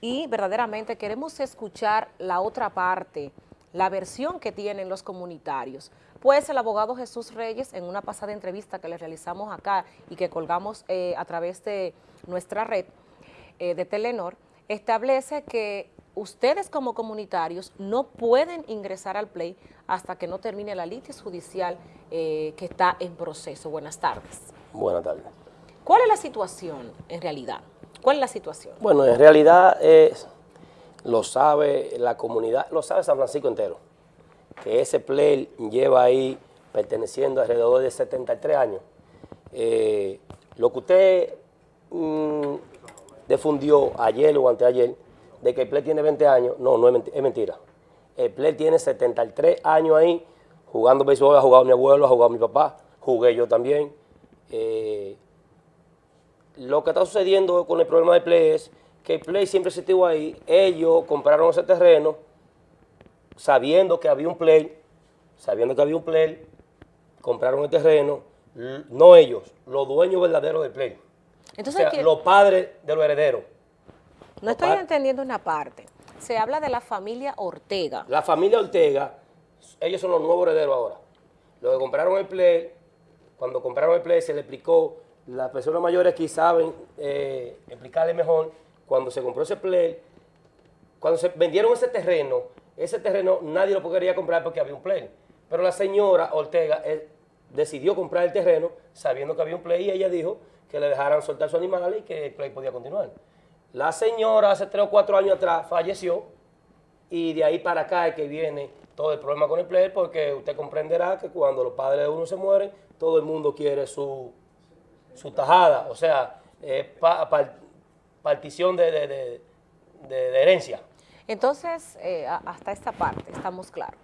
y verdaderamente queremos escuchar la otra parte, la versión que tienen los comunitarios. Pues el abogado Jesús Reyes, en una pasada entrevista que le realizamos acá y que colgamos eh, a través de nuestra red eh, de Telenor, establece que ustedes como comunitarios no pueden ingresar al play hasta que no termine la litis judicial eh, que está en proceso. Buenas tardes. Buenas tardes. ¿Cuál es la situación en realidad? ¿Cuál es la situación? Bueno, en realidad es, lo sabe la comunidad, lo sabe San Francisco entero, que ese play lleva ahí perteneciendo alrededor de 73 años. Eh, lo que usted mm, difundió ayer o anteayer, de que el play tiene 20 años, no, no es mentira. El play tiene 73 años ahí, jugando béisbol, ha jugado mi abuelo, ha jugado mi papá, jugué yo también. Eh, lo que está sucediendo con el problema del Play es que el Play siempre se estuvo ahí, ellos compraron ese terreno sabiendo que había un Play, sabiendo que había un Play, compraron el terreno, no ellos, los dueños verdaderos del Play. Entonces, o sea, los padres de los herederos. No estoy entendiendo una parte. Se habla de la familia Ortega. La familia Ortega, ellos son los nuevos herederos ahora. Los que compraron el Play, cuando compraron el Play se le explicó las personas mayores aquí saben eh, explicarle mejor, cuando se compró ese play, cuando se vendieron ese terreno, ese terreno nadie lo podría comprar porque había un play. Pero la señora Ortega eh, decidió comprar el terreno sabiendo que había un play y ella dijo que le dejaran soltar su animal y que el play podía continuar. La señora hace tres o cuatro años atrás falleció y de ahí para acá es que viene todo el problema con el play porque usted comprenderá que cuando los padres de uno se mueren, todo el mundo quiere su, su tajada, o sea, partición de, herencia. Entonces, eh, hasta esta parte, estamos claros.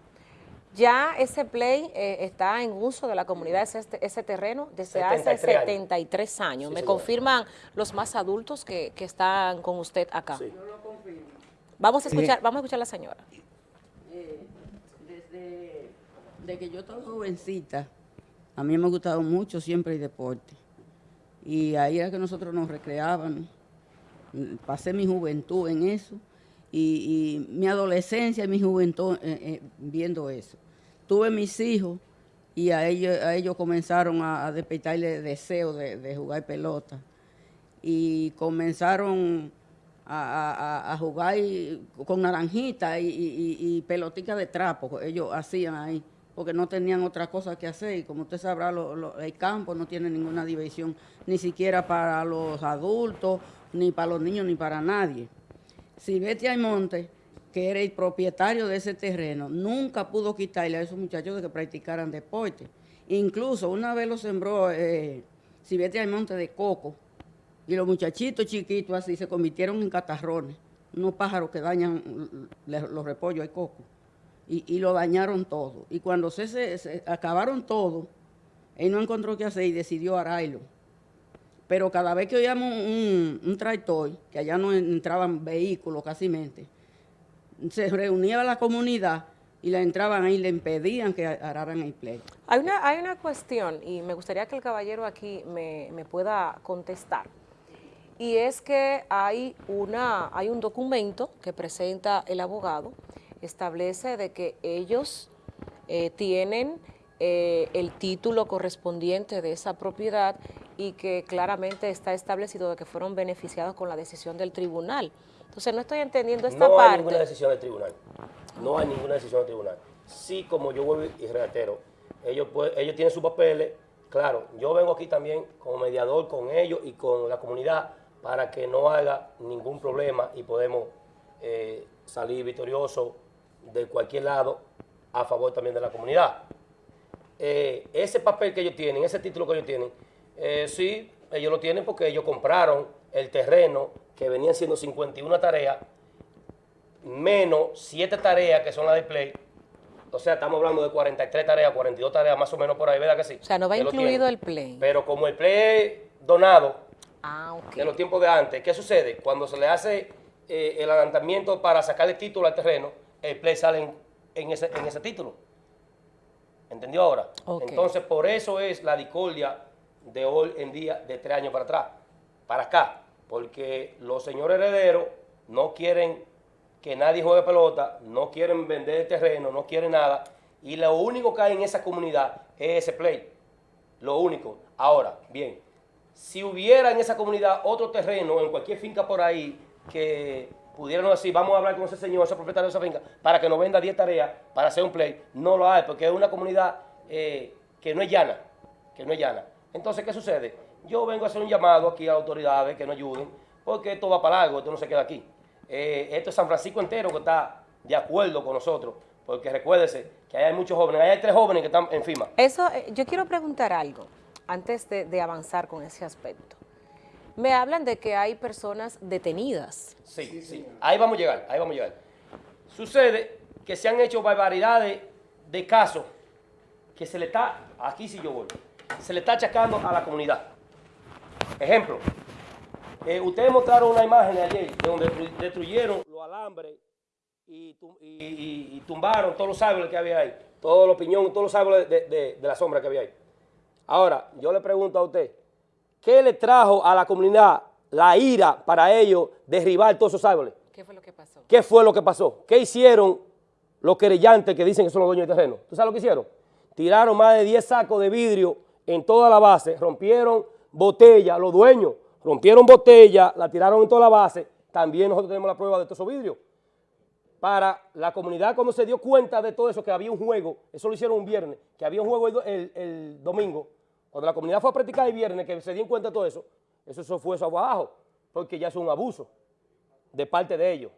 Ya ese play eh, está en uso de la comunidad, ese, ese terreno, desde hace 73 años. Me confirman los más adultos que, están con usted acá. Sí. Yo lo confirmo. Vamos a escuchar, vamos a escuchar a la señora. Eh, desde que yo estaba jovencita, a mí me ha gustado mucho siempre el deporte y ahí era que nosotros nos recreábamos. Pasé mi juventud en eso y, mi adolescencia y mi juventud eh, eh, viendo eso. Tuve mis hijos y a ellos, a ellos comenzaron a, despertarle deseo de, jugar pelota y comenzaron a, jugar con naranjita y, y, pelotica de trapo, ellos hacían ahí porque no tenían otra cosa que hacer. Y como usted sabrá, el campo no tiene ninguna diversión, ni siquiera para los adultos, ni para los niños, ni para nadie. Si Betty Aymonte, que era el propietario de ese terreno, nunca pudo quitarle a esos muchachos de que practicaran deporte. Incluso una vez lo sembró eh, Betty Aymonte de coco, y los muchachitos chiquitos así se convirtieron en catarrones, unos pájaros que dañan los repollos de coco y, lo dañaron todo. Y cuando se, acabaron todo, él no encontró qué hacer y decidió ararlo. Pero cada vez que oíamos un, un tractor, que allá no entraban vehículos casi se reunía la comunidad y la entraban ahí y le impedían que araran el play. Hay una, hay una cuestión, y me gustaría que el caballero aquí me, me pueda contestar, y es que hay, una, hay un documento que presenta el abogado establece de que ellos eh, tienen eh, el título correspondiente de esa propiedad y que claramente está establecido de que fueron beneficiados con la decisión del tribunal. Entonces no estoy entendiendo esta parte. No hay ninguna decisión del tribunal. No hay ninguna decisión del tribunal. Sí, como yo vuelvo y reitero, ellos, ellos tienen sus papeles. Claro, yo vengo aquí también como mediador con ellos y con la comunidad para que no haga ningún problema y podemos eh, salir victoriosos de cualquier lado a favor también de la comunidad. Eh, ese papel que ellos tienen, ese título que ellos tienen, eh, sí, ellos lo tienen porque ellos compraron el terreno que venían siendo 51 tareas, menos 7 tareas que son las de Play. O sea, estamos hablando de 43 tareas, 42 tareas más o menos por ahí, ¿verdad que sí? O sea, no va incluido el Play. Pero como el Play es donado ah, de los tiempos de antes, ¿qué sucede? Cuando se le hace eh, el adelantamiento para sacar el título al terreno, el play sale en, ese, en ese título. ¿Entendió ahora? Entonces, por eso es la discordia de hoy en día de tres años para atrás, para acá. porque los señores herederos no quieren que nadie juegue pelota, no quieren vender terreno, no quieren nada, y lo único que hay en esa comunidad es ese play, lo único. Ahora, bien, si hubiera en esa comunidad otro terreno, en cualquier finca por ahí, que pudieran decir, vamos a hablar con ese señor, ese propietario de esa finca, para que nos venda 10 tareas para hacer un play, no lo hay, porque es una comunidad eh, que no es llana, que no es llana. Entonces, ¿qué sucede? Yo vengo a hacer un llamado aquí a autoridades que nos ayuden, porque esto va para largo, esto no se queda aquí. Eh, esto es San Francisco entero que está de acuerdo con nosotros, porque recuérdese que hay muchos jóvenes, hay tres jóvenes que están en FIMA. Eso, eh, yo quiero preguntar algo antes de avanzar con ese aspecto. Me hablan de que hay personas detenidas. Sí, sí, ahí vamos a llegar, ahí vamos a llegar. Sucede que se han hecho barbaridades de casos que se le está, aquí sí yo voy, se le está achacando a la comunidad. Ejemplo, eh, ustedes mostraron una imagen ayer de donde destru- destruyeron los alambres y, y- tumbaron todos los árboles que había ahí, todos los piñones, todos los árboles de- de la sombra que había ahí. Ahora, yo le pregunto a usted, ¿qué le trajo a la comunidad la ira para ellos derribar todos esos árboles? ¿Qué fue lo que pasó? ¿Qué fue lo que pasó? ¿Qué hicieron los querellantes que dicen que son los dueños del terreno? ¿Tú sabes lo que hicieron? Tiraron más de 10 sacos de vidrio en toda la base, rompieron botellas, los dueños rompieron botellas, la tiraron en toda la base. También nosotros tenemos la prueba de todos esos vidrios. Para la comunidad, cuando se dio cuenta de todo eso, que había un juego, eso lo hicieron un viernes, que había un juego el, do- el- el domingo, cuando la comunidad fue a practicar el viernes, que se dieron cuenta de todo eso, eso, eso fue eso abajo, porque ya es un abuso de parte de ellos.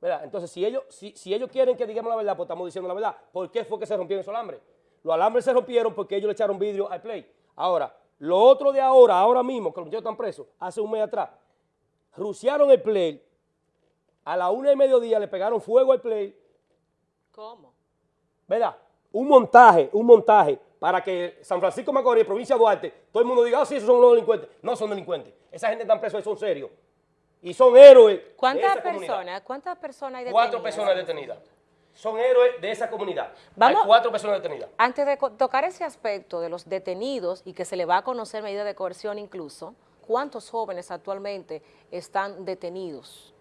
¿Verdad? Entonces, si ellos, si, si ellos quieren que digamos la verdad, pues estamos diciendo la verdad. ¿Por qué fue que se rompieron esos alambres? Los alambres se rompieron porque ellos le echaron vidrio al play. Ahora, lo otro de ahora, ahora mismo, que los muchachos están presos, hace un mes atrás, ruciaron el play, a la una y mediodía le pegaron fuego al play, ¿Cómo? ¿verdad? Un montaje, un montaje para que San Francisco Macorís, provincia de Duarte, todo el mundo diga, ah, sí, esos son los delincuentes. No son delincuentes. Esa gente están presos, son serios. Y son héroes. de ¿Cuántas esa personas? ¿Cuántas personas hay detenidas? Cuatro personas detenidas. Son héroes de esa comunidad. Vamos- Hay cuatro personas detenidas. Antes de tocar ese aspecto de los detenidos y que se le va a conocer medida de coerción incluso, ¿cuántos jóvenes actualmente están detenidos?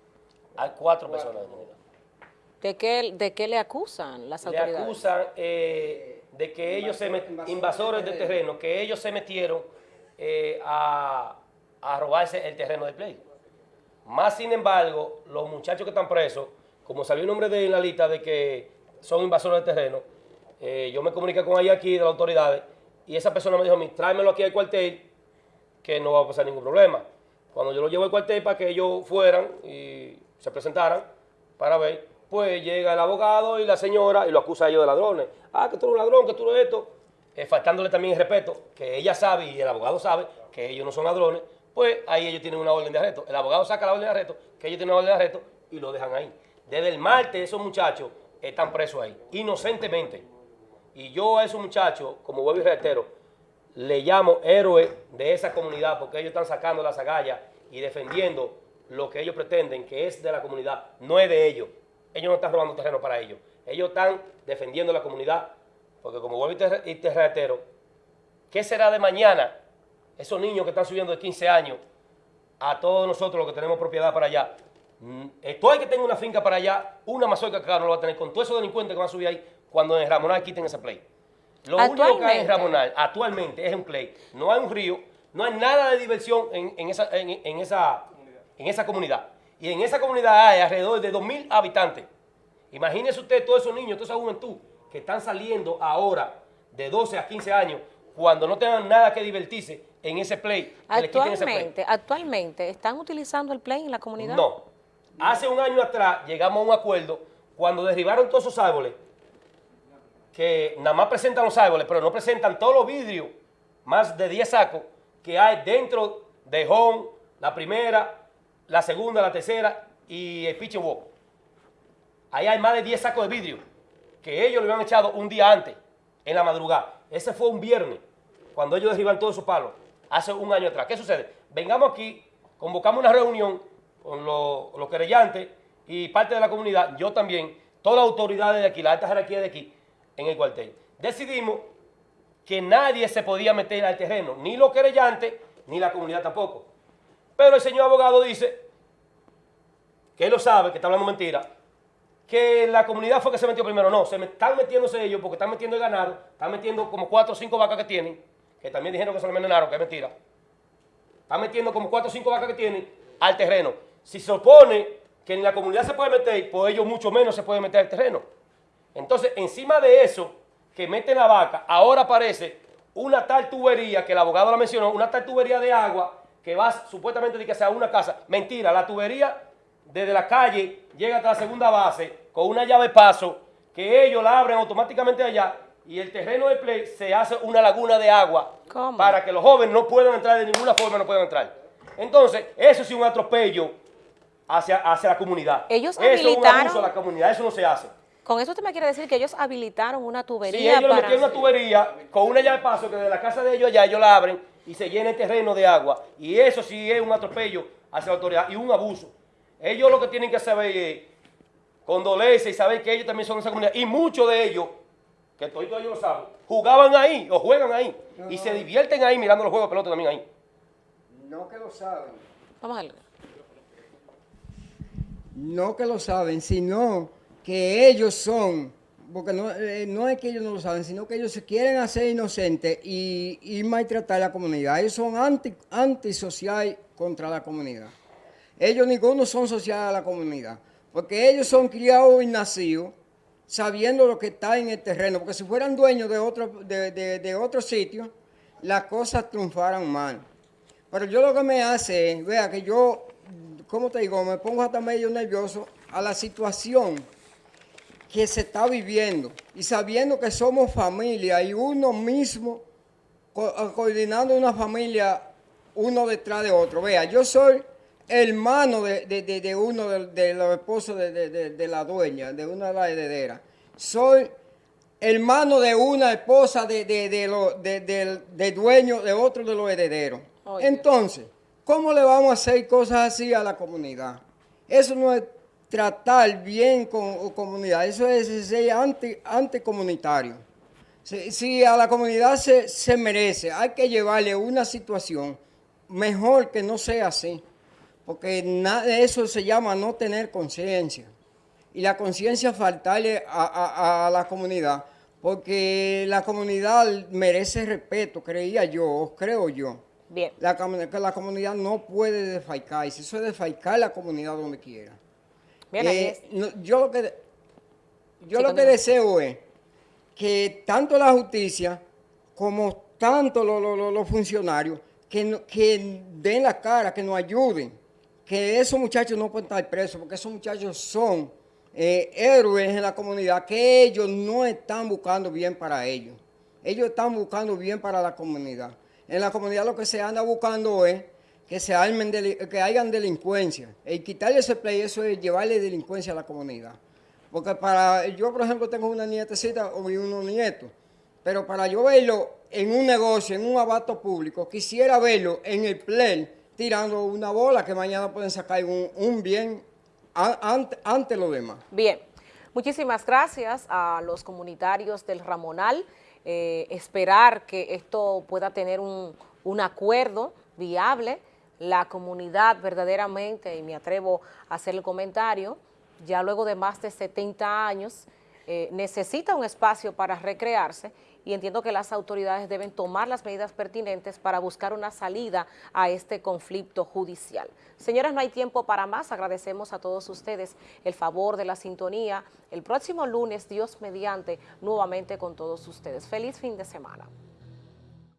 Hay cuatro personas detenidas. ¿De qué, de qué le acusan las Le autoridades? acusan eh, de que ellos se met- invasores de terreno, que ellos se metieron eh, a, a robarse el terreno de play. Más sin embargo, los muchachos que están presos, como salió el nombre de en la lista de que son invasores de terreno, eh, yo me comuniqué con ella aquí de las autoridades y esa persona me dijo a mí, tráemelo aquí al cuartel que no va a pasar ningún problema. Cuando yo lo llevo al cuartel para que ellos fueran y se presentaran para ver, pues llega el abogado y la señora y lo acusa a ellos de ladrones. Ah, que tú eres un ladrón, que tú eres esto. Eh, faltándole también el respeto, que ella sabe y el abogado sabe que ellos no son ladrones, pues ahí ellos tienen una orden de arresto. El abogado saca la orden de arresto, que ellos tienen una orden de arresto y lo dejan ahí. Desde el martes esos muchachos están presos ahí, inocentemente. Y yo a esos muchachos, como vuelvo y reitero, le llamo héroes de esa comunidad porque ellos están sacando las agallas y defendiendo lo que ellos pretenden, que es de la comunidad, no es de ellos. Ellos no están robando terreno para ellos. Ellos están defendiendo la comunidad. Porque como vuelvo y te, y te reitero, ¿qué será de mañana esos niños que están subiendo de 15 años a todos nosotros los que tenemos propiedad para allá? Mm, Esto hay que tenga una finca para allá, una mazorca que acá no lo va a tener con todos esos delincuentes que van a subir ahí cuando en Ramonal quiten ese play. Lo único que hay en. Ramonal actualmente es un play. No hay un río, no hay nada de diversión en, en esa, en, en esa, en esa comunidad. Y en esa comunidad hay alrededor de 2.000 habitantes. Imagínese usted todos esos niños, toda esa juventud que están saliendo ahora de 12 a 15 años cuando no tengan nada que divertirse en ese play. que quiten ese play. Actualmente, actualmente, ¿están utilizando el play en la comunidad? No. Hace un año atrás llegamos a un acuerdo cuando derribaron todos esos árboles, que nada más presentan los árboles, pero no presentan todos los vidrios, más de 10 sacos que hay dentro de Home, la primera, la segunda, la tercera y el pitch and walk. Ahí hay más de 10 sacos de vidrio que ellos le habían echado un día antes, en la madrugada. Ese fue un viernes, cuando ellos derriban todos esos palos, hace un año atrás. ¿Qué sucede? Vengamos aquí, convocamos una reunión con los, los querellantes y parte de la comunidad, yo también, todas las autoridades de aquí, la alta jerarquía de aquí, en el cuartel. Decidimos que nadie se podía meter al terreno, ni los querellantes, ni la comunidad tampoco. Pero el señor abogado dice, que él lo sabe, que está hablando mentira, que la comunidad fue que se metió primero. No, se están metiéndose ellos porque están metiendo el ganado, están metiendo como cuatro o cinco vacas que tienen, que también dijeron que se lo envenenaron, que es mentira. Están metiendo como cuatro o cinco vacas que tienen al terreno. Si se opone que en la comunidad se puede meter, pues ellos mucho menos se pueden meter al terreno. Entonces, encima de eso, que meten la vaca, ahora aparece una tal tubería, que el abogado la mencionó, una tal tubería de agua que va supuestamente de que sea una casa. Mentira, la tubería desde la calle llega hasta la segunda base con una llave paso que ellos la abren automáticamente allá y el terreno de play se hace una laguna de agua ¿Cómo? para que los jóvenes no puedan entrar de ninguna forma, no puedan entrar. Entonces, eso sí es un atropello hacia, hacia la comunidad. Ellos eso es un habilitaron- abuso a la comunidad, eso no se hace. Con eso usted me quiere decir que ellos habilitaron una tubería Si ellos para... metieron una tubería con una llave de paso que de la casa de ellos allá ellos la abren y se llena el terreno de agua. Y eso sí es un atropello hacia la autoridad y un abuso. Ellos lo que tienen que saber es condolerse y saber que ellos también son de esa comunidad. Y muchos de ellos, que todos ellos lo saben, jugaban ahí o juegan ahí. Y se divierten ahí mirando los juegos de pelota también ahí. No que lo saben, Vamos a ver. no que lo saben, sino que ellos son, porque no, eh, no es que ellos no lo saben, sino que ellos se quieren hacer inocentes y, maltratar a la comunidad. Ellos son anti, antisocial contra la comunidad. Ellos ninguno son social a la comunidad, porque ellos son criados y nacidos sabiendo lo que está en el terreno, porque si fueran dueños de otro, de, de- de otro sitio, las cosas triunfaran mal. Pero yo lo que me hace vea, que yo, ¿cómo te digo? Me pongo hasta medio nervioso a la situación que se está viviendo y sabiendo que somos familia y uno mismo co- eh, coordinando una familia uno detrás de otro. Vea, yo soy hermano de, de- de- de uno de, de los esposos de, de- de- de la dueña, de una de las herederas. Soy hermano de una esposa de, de, de lo- dueño de otro de los herederos. Entonces, ¿cómo le vamos a hacer cosas así a la comunidad? Eso no es tratar bien con comunidad, eso es ser anti, anticomunitario. Si, si a la comunidad se, se merece, hay que llevarle una situación mejor que no sea así, porque na- eso se llama no tener conciencia. Y la conciencia faltarle a, a- a la comunidad, porque la comunidad merece respeto, creía yo, o creo yo. Bien. La, la comunidad no puede desfalcarse, eso es desfalcar la comunidad donde quiera. Bien, Eh, no, yo lo que, yo Sí, lo que deseo es que tanto la justicia como tanto lo- lo- lo- los funcionarios que, no- que den la cara, que nos ayuden, que esos muchachos no pueden estar presos, porque esos muchachos son eh, héroes en la comunidad, que ellos no están buscando bien para ellos, ellos están buscando bien para la comunidad. En la comunidad lo que se anda buscando es que se armen, que hayan delincuencia. El quitarle ese play, eso es llevarle delincuencia a la comunidad. Porque para, yo por ejemplo tengo una nietecita o unos nietos, pero para yo verlo en un negocio, en un abato público, quisiera verlo en el play tirando una bola que mañana pueden sacar un, bien ante, ante lo demás. Bien, muchísimas gracias a los comunitarios del Ramonal. Eh, esperar que esto pueda tener un, un acuerdo viable. La comunidad verdaderamente, y me atrevo a hacer el comentario, ya luego de más de 70 años, eh, necesita un espacio para recrearse y entiendo que las autoridades deben tomar las medidas pertinentes para buscar una salida a este conflicto judicial. Señoras, no hay tiempo para más. Agradecemos a todos ustedes el favor de la sintonía. El próximo lunes, Dios mediante, nuevamente con todos ustedes. Feliz fin de semana.